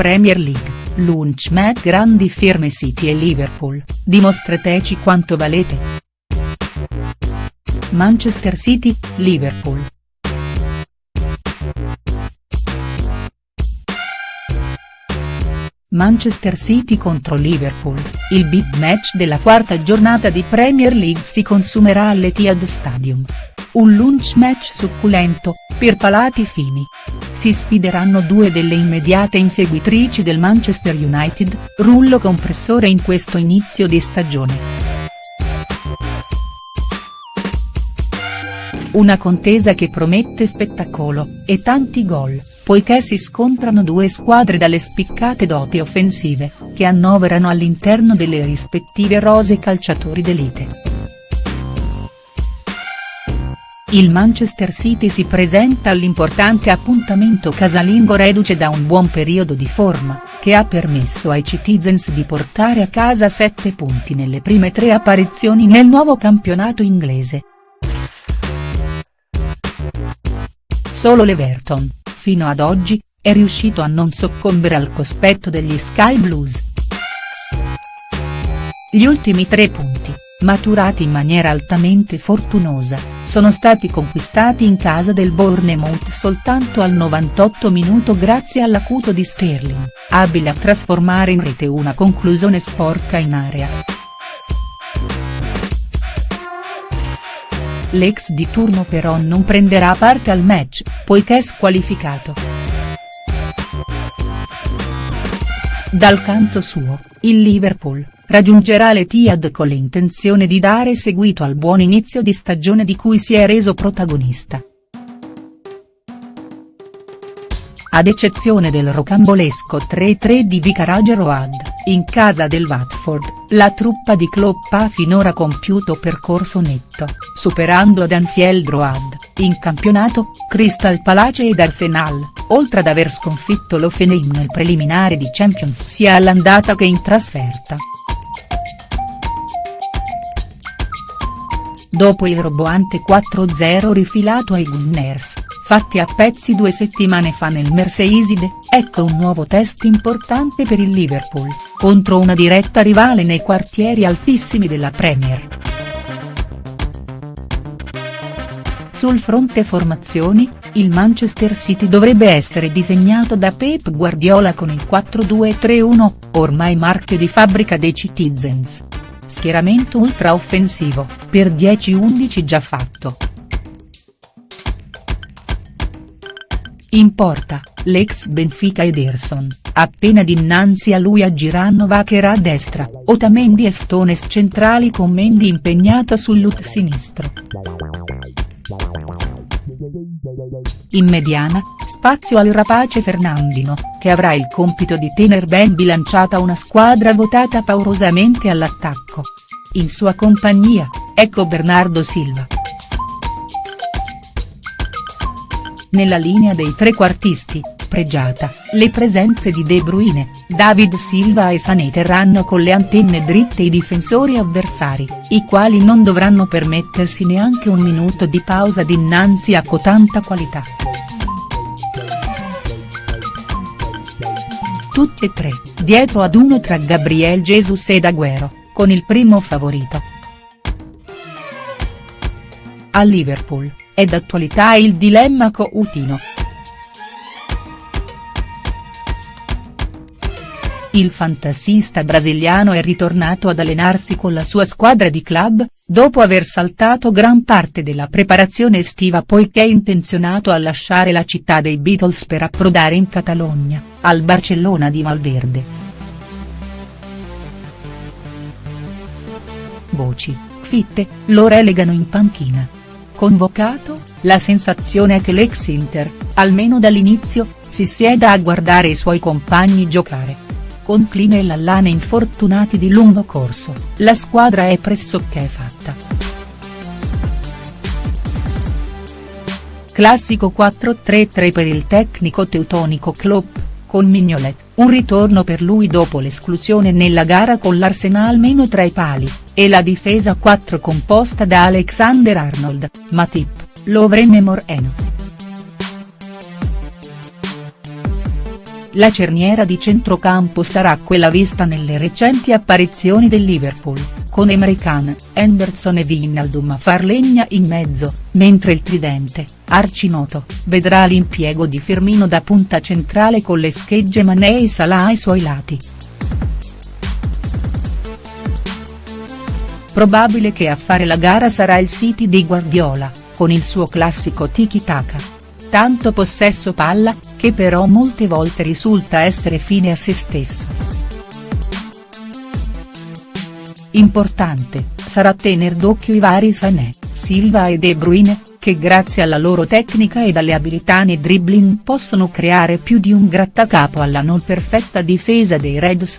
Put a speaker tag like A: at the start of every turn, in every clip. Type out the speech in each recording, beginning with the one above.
A: Premier League, lunch match grandi firme City e Liverpool, dimostrateci quanto valete. Manchester City, Liverpool. Manchester City contro Liverpool, il big match della quarta giornata di Premier League si consumerà all'Etihad Stadium. Un lunch match succulento, per palati fini. Si sfideranno due delle immediate inseguitrici del Manchester United, rullo compressore in questo inizio di stagione. Una contesa che promette spettacolo, e tanti gol poiché si scontrano due squadre dalle spiccate doti offensive, che annoverano all'interno delle rispettive rose calciatori d'elite. Il Manchester City si presenta all'importante appuntamento casalingo reduce da un buon periodo di forma, che ha permesso ai Citizens di portare a casa sette punti nelle prime tre apparizioni nel nuovo campionato inglese. Solo l'Everton, fino ad oggi, è riuscito a non soccombere al cospetto degli Sky Blues. Gli ultimi tre punti, maturati in maniera altamente fortunosa, sono stati conquistati in casa del Bournemouth soltanto al 98 minuto grazie all'acuto di Sterling, abile a trasformare in rete una conclusione sporca in area. L'ex di turno però non prenderà parte al match, poiché squalificato. Dal canto suo, il Liverpool, raggiungerà l'Etihad con l'intenzione di dare seguito al buon inizio di stagione di cui si è reso protagonista. Ad eccezione del rocambolesco 3-3 di Vicarage Road, in casa del Watford, la truppa di Klopp ha finora compiuto percorso netto, superando ad Anfield Road, in campionato, Crystal Palace ed Arsenal, oltre ad aver sconfitto l'Offenheim nel preliminare di Champions sia all'andata che in trasferta. Dopo il roboante 4-0 rifilato ai Gunners, fatti a pezzi due settimane fa nel Merseyside, ecco un nuovo test importante per il Liverpool, contro una diretta rivale nei quartieri altissimi della Premier. Sul fronte formazioni, il Manchester City dovrebbe essere disegnato da Pep Guardiola con il 4-2-3-1, ormai marchio di fabbrica dei Citizens schieramento ultra offensivo, per 10-11 già fatto. In porta, l'ex Benfica Ederson, appena dinanzi a lui aggiranno Vacher a destra, Otamendi e Stones centrali con Mendy impegnato sul lut sinistro. In mediana, spazio al rapace Fernandino, che avrà il compito di tener ben bilanciata una squadra votata paurosamente all'attacco. In sua compagnia, ecco Bernardo Silva. Nella linea dei trequartisti, pregiata, le presenze di De Bruyne, David Silva e Sané terranno con le antenne dritte i difensori avversari, i quali non dovranno permettersi neanche un minuto di pausa dinanzi a cotanta qualità. Tutti e tre, dietro ad uno tra Gabriel Jesus ed Agüero, con il primo favorito. A Liverpool, è d'attualità il dilemma coutino. Il fantasista brasiliano è ritornato ad allenarsi con la sua squadra di club, dopo aver saltato gran parte della preparazione estiva poiché intenzionato a lasciare la città dei Beatles per approdare in Catalogna, al Barcellona di Valverde. Voci, fitte, lo relegano in panchina. Convocato, la sensazione è che l'ex Inter, almeno dall'inizio, si sieda a guardare i suoi compagni giocare con Kline e Lallana infortunati di lungo corso, la squadra è pressoché fatta. Classico 4-3-3 per il tecnico teutonico Klopp, con Mignolet, un ritorno per lui dopo l'esclusione nella gara con l'Arsenal meno tra i pali, e la difesa 4 composta da Alexander Arnold, Matip, Lovren e Moreno. La cerniera di centrocampo sarà quella vista nelle recenti apparizioni del Liverpool, con Emre Can, Henderson e Wijnaldum a far legna in mezzo, mentre il tridente, arcinoto, vedrà l'impiego di Firmino da punta centrale con le schegge Mané e Salah ai suoi lati. Probabile che a fare la gara sarà il City di Guardiola, con il suo classico tiki-taka tanto possesso palla, che però molte volte risulta essere fine a se stesso. Importante, sarà tener d'occhio i vari Sané, Silva e De Bruyne, che grazie alla loro tecnica ed alle abilità nei dribbling possono creare più di un grattacapo alla non perfetta difesa dei Reds.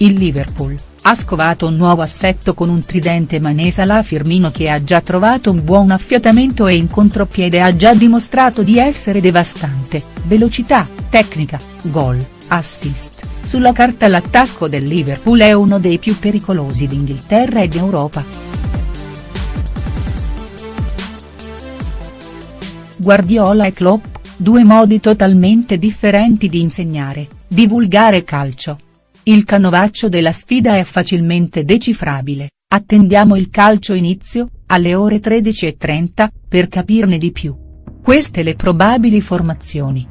A: Il Liverpool, ha scovato un nuovo assetto con un tridente Manesa la Firmino che ha già trovato un buon affiatamento e in contropiede ha già dimostrato di essere devastante, velocità, tecnica, gol, assist, sulla carta l'attacco del Liverpool è uno dei più pericolosi d'Inghilterra ed Europa. Guardiola e Klopp, due modi totalmente differenti di insegnare, divulgare calcio. Il canovaccio della sfida è facilmente decifrabile, attendiamo il calcio inizio, alle ore 13.30, per capirne di più. Queste le probabili formazioni.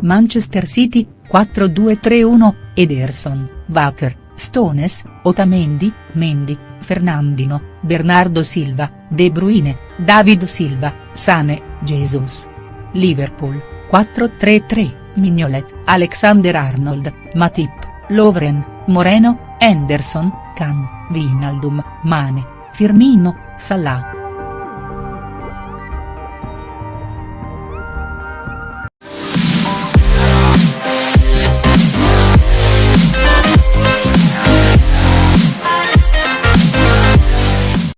A: Manchester City, 4-2-3-1, Ederson, Wacker, Stones, Otamendi, Mendy, Fernandino, Bernardo Silva, De Bruyne, David Silva, Sane, Jesus. Liverpool, 4-3-3. Mignolet, Alexander Arnold, Matip, Lovren, Moreno, Henderson, Can, Vinaldum, Mane, Firmino, Salah.